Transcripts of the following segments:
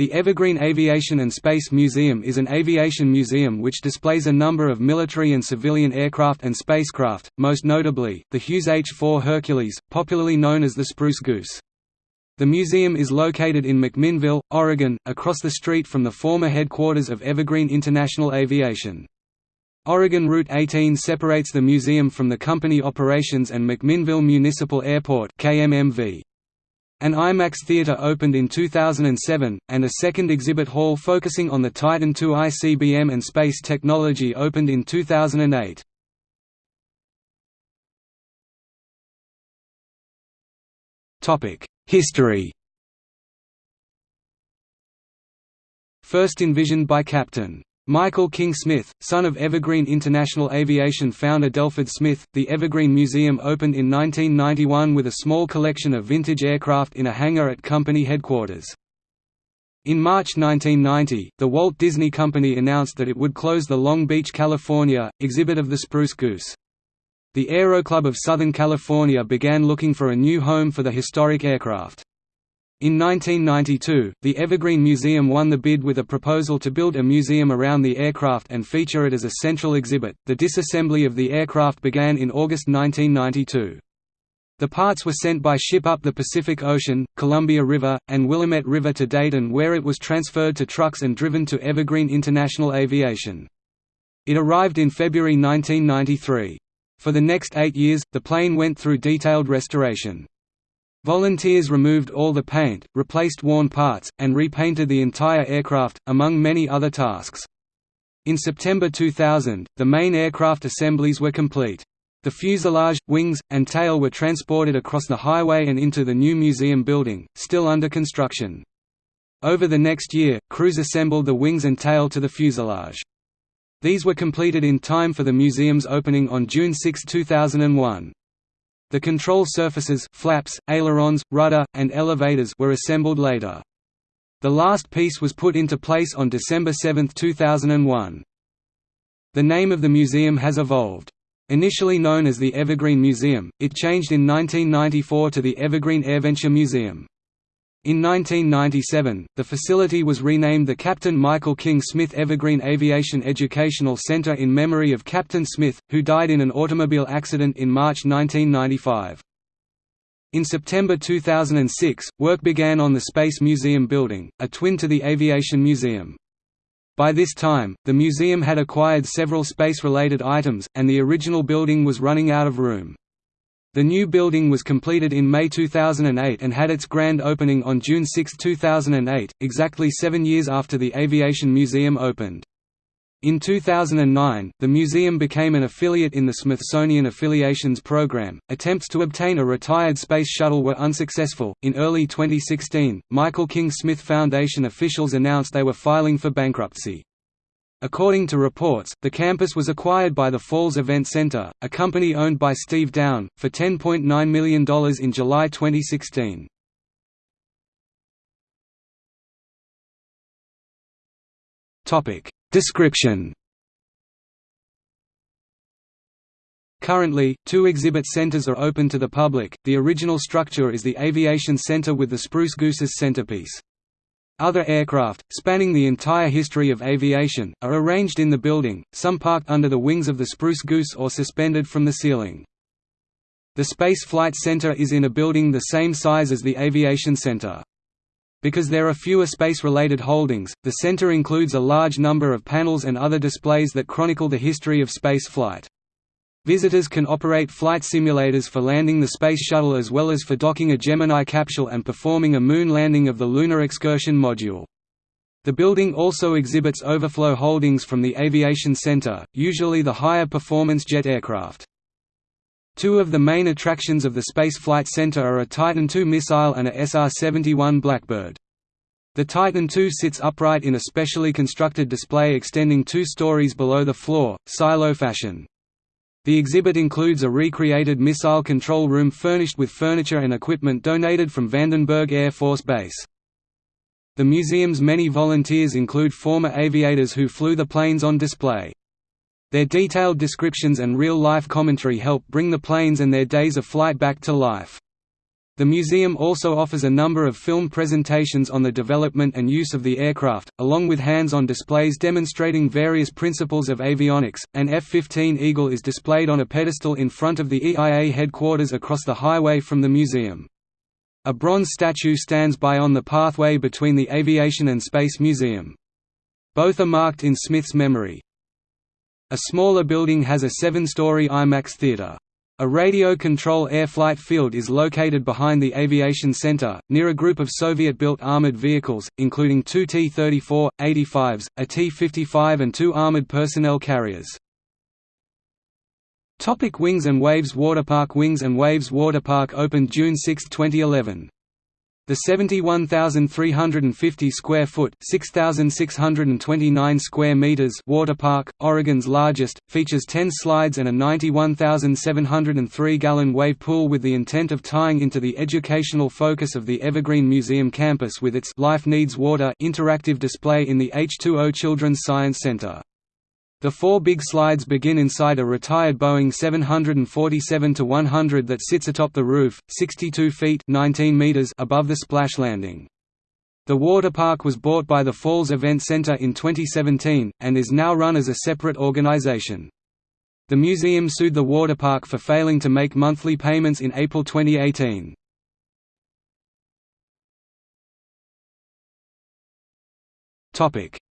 The Evergreen Aviation and Space Museum is an aviation museum which displays a number of military and civilian aircraft and spacecraft, most notably, the Hughes H-4 Hercules, popularly known as the Spruce Goose. The museum is located in McMinnville, Oregon, across the street from the former headquarters of Evergreen International Aviation. Oregon Route 18 separates the museum from the company operations and McMinnville Municipal Airport KMMV. An IMAX theater opened in 2007, and a second exhibit hall focusing on the Titan II ICBM and space technology opened in 2008. History First envisioned by Captain Michael King Smith, son of Evergreen International Aviation founder Delford Smith, the Evergreen Museum opened in 1991 with a small collection of vintage aircraft in a hangar at company headquarters. In March 1990, the Walt Disney Company announced that it would close the Long Beach, California, exhibit of the Spruce Goose. The Aero Club of Southern California began looking for a new home for the historic aircraft. In 1992, the Evergreen Museum won the bid with a proposal to build a museum around the aircraft and feature it as a central exhibit. The disassembly of the aircraft began in August 1992. The parts were sent by ship up the Pacific Ocean, Columbia River, and Willamette River to Dayton where it was transferred to trucks and driven to Evergreen International Aviation. It arrived in February 1993. For the next eight years, the plane went through detailed restoration. Volunteers removed all the paint, replaced worn parts, and repainted the entire aircraft, among many other tasks. In September 2000, the main aircraft assemblies were complete. The fuselage, wings, and tail were transported across the highway and into the new museum building, still under construction. Over the next year, crews assembled the wings and tail to the fuselage. These were completed in time for the museum's opening on June 6, 2001. The control surfaces flaps, ailerons, rudder, and elevators were assembled later. The last piece was put into place on December 7, 2001. The name of the museum has evolved. Initially known as the Evergreen Museum, it changed in 1994 to the Evergreen AirVenture Museum. In 1997, the facility was renamed the Captain Michael King Smith Evergreen Aviation Educational Center in memory of Captain Smith, who died in an automobile accident in March 1995. In September 2006, work began on the Space Museum building, a twin to the Aviation Museum. By this time, the museum had acquired several space-related items, and the original building was running out of room. The new building was completed in May 2008 and had its grand opening on June 6, 2008, exactly seven years after the Aviation Museum opened. In 2009, the museum became an affiliate in the Smithsonian Affiliations Program. Attempts to obtain a retired space shuttle were unsuccessful. In early 2016, Michael King Smith Foundation officials announced they were filing for bankruptcy. According to reports, the campus was acquired by the Falls Event Center, a company owned by Steve Down, for $10.9 million in July 2016. Description Currently, two exhibit centers are open to the public. The original structure is the Aviation Center with the Spruce Goose's centerpiece. Other aircraft, spanning the entire history of aviation, are arranged in the building, some parked under the wings of the Spruce Goose or suspended from the ceiling. The Space Flight Center is in a building the same size as the Aviation Center. Because there are fewer space-related holdings, the center includes a large number of panels and other displays that chronicle the history of space flight. Visitors can operate flight simulators for landing the Space Shuttle as well as for docking a Gemini capsule and performing a moon landing of the Lunar Excursion module. The building also exhibits overflow holdings from the Aviation Center, usually the higher performance jet aircraft. Two of the main attractions of the Space Flight Center are a Titan II missile and a SR-71 Blackbird. The Titan II sits upright in a specially constructed display extending two stories below the floor, silo fashion. The exhibit includes a recreated missile control room furnished with furniture and equipment donated from Vandenberg Air Force Base. The museum's many volunteers include former aviators who flew the planes on display. Their detailed descriptions and real-life commentary help bring the planes and their days of flight back to life. The museum also offers a number of film presentations on the development and use of the aircraft, along with hands-on displays demonstrating various principles of avionics. An F-15 Eagle is displayed on a pedestal in front of the EIA headquarters across the highway from the museum. A bronze statue stands by on the pathway between the Aviation and Space Museum. Both are marked in Smith's memory. A smaller building has a seven-story IMAX theater. A radio control air flight field is located behind the Aviation Center, near a group of Soviet-built armored vehicles, including two T-34, 85s, a T-55 and two armored personnel carriers. Topic Wings and Waves Waterpark Wings and Waves Waterpark opened June 6, 2011. The 71,350 square foot (6,629 square meters) water park, Oregon's largest, features 10 slides and a 91,703-gallon wave pool with the intent of tying into the educational focus of the Evergreen Museum campus with its Life Needs Water interactive display in the H2O Children's Science Center. The four big slides begin inside a retired Boeing 747-100 that sits atop the roof, 62 feet 19 meters above the splash landing. The water park was bought by the Falls Event Center in 2017, and is now run as a separate organization. The museum sued the water park for failing to make monthly payments in April 2018.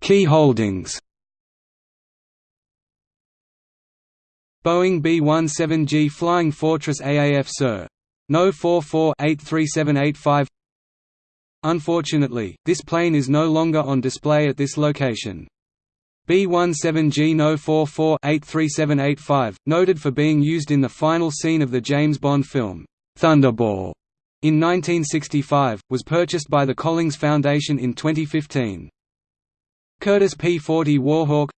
Key holdings Boeing B-17G Flying Fortress AAF Sir. No 44-83785 Unfortunately, this plane is no longer on display at this location. B-17G No 44-83785, noted for being used in the final scene of the James Bond film, Thunderball, in 1965, was purchased by the Collings Foundation in 2015. Curtiss P-40 Warhawk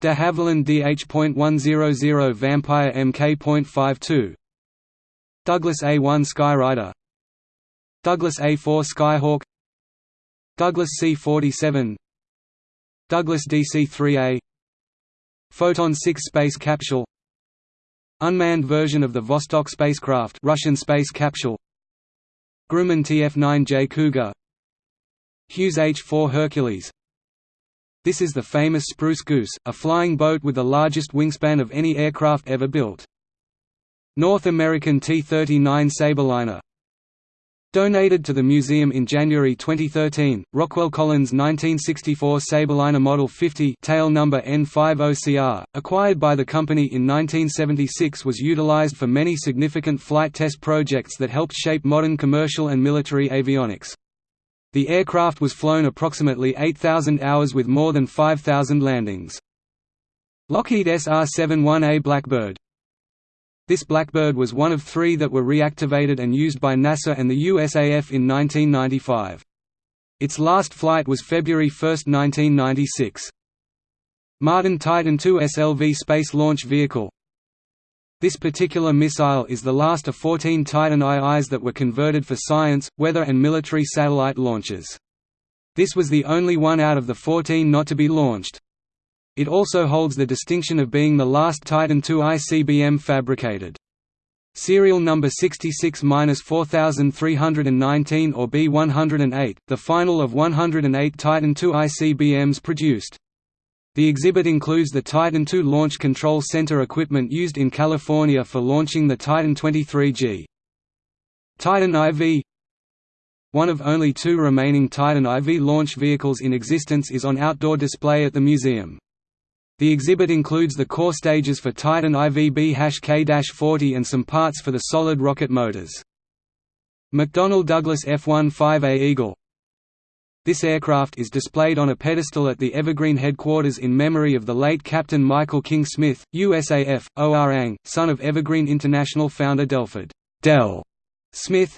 De Havilland DH.100 Vampire Mk.52 Douglas A-1 Skyrider. Douglas A-4 Skyhawk. Douglas C-47 Douglas DC-3A Photon 6 space capsule. Unmanned version of the Vostok spacecraft Russian space capsule. Grumman TF-9J Cougar. Hughes H-4 Hercules this is the famous Spruce Goose, a flying boat with the largest wingspan of any aircraft ever built. North American T-39 Sabreliner Donated to the museum in January 2013, Rockwell Collins 1964 Sabreliner Model 50 tail number N50CR, acquired by the company in 1976 was utilized for many significant flight test projects that helped shape modern commercial and military avionics. The aircraft was flown approximately 8,000 hours with more than 5,000 landings. Lockheed SR-71A Blackbird This Blackbird was one of three that were reactivated and used by NASA and the USAF in 1995. Its last flight was February 1, 1996. Martin Titan II SLV space launch vehicle this particular missile is the last of 14 Titan IIs that were converted for science, weather and military satellite launches. This was the only one out of the 14 not to be launched. It also holds the distinction of being the last Titan II ICBM fabricated. Serial number 66-4319 or B108, the final of 108 Titan II ICBMs produced. The exhibit includes the Titan II Launch Control Center equipment used in California for launching the Titan 23G. Titan IV One of only two remaining Titan IV launch vehicles in existence is on outdoor display at the museum. The exhibit includes the core stages for Titan IVB-K-40 and some parts for the solid rocket motors. McDonnell Douglas F-15A Eagle this aircraft is displayed on a pedestal at the Evergreen headquarters in memory of the late Captain Michael King Smith, USAF, ORANG, son of Evergreen International founder Delford Del Smith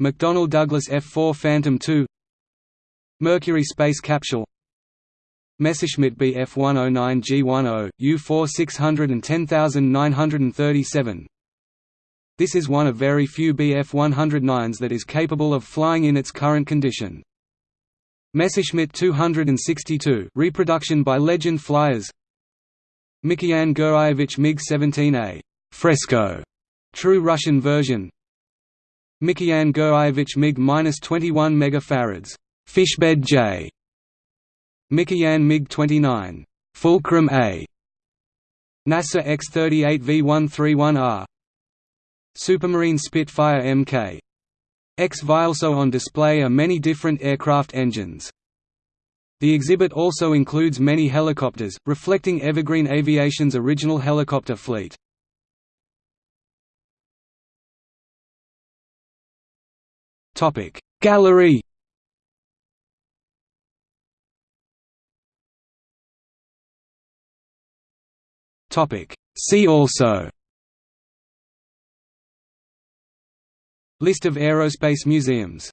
McDonnell Douglas F-4 Phantom II Mercury space capsule Messerschmitt Bf-109 G10, U-4 610937 This is one of very few Bf-109s that is capable of flying in its current condition. Messerschmitt 262 reproduction by Legend Flyers Mikoyan Gurevich MiG-17A fresco true Russian version Mikoyan Gurevich MiG-21 megafarads, Fishbed J. Mikoyan MiG-29, Fulcrum A. NASA X-38 V131R. Supermarine Spitfire Mk. X. Also on display are many different aircraft engines. The exhibit also includes many helicopters, reflecting Evergreen Aviation's original helicopter fleet. Gallery See also List of aerospace museums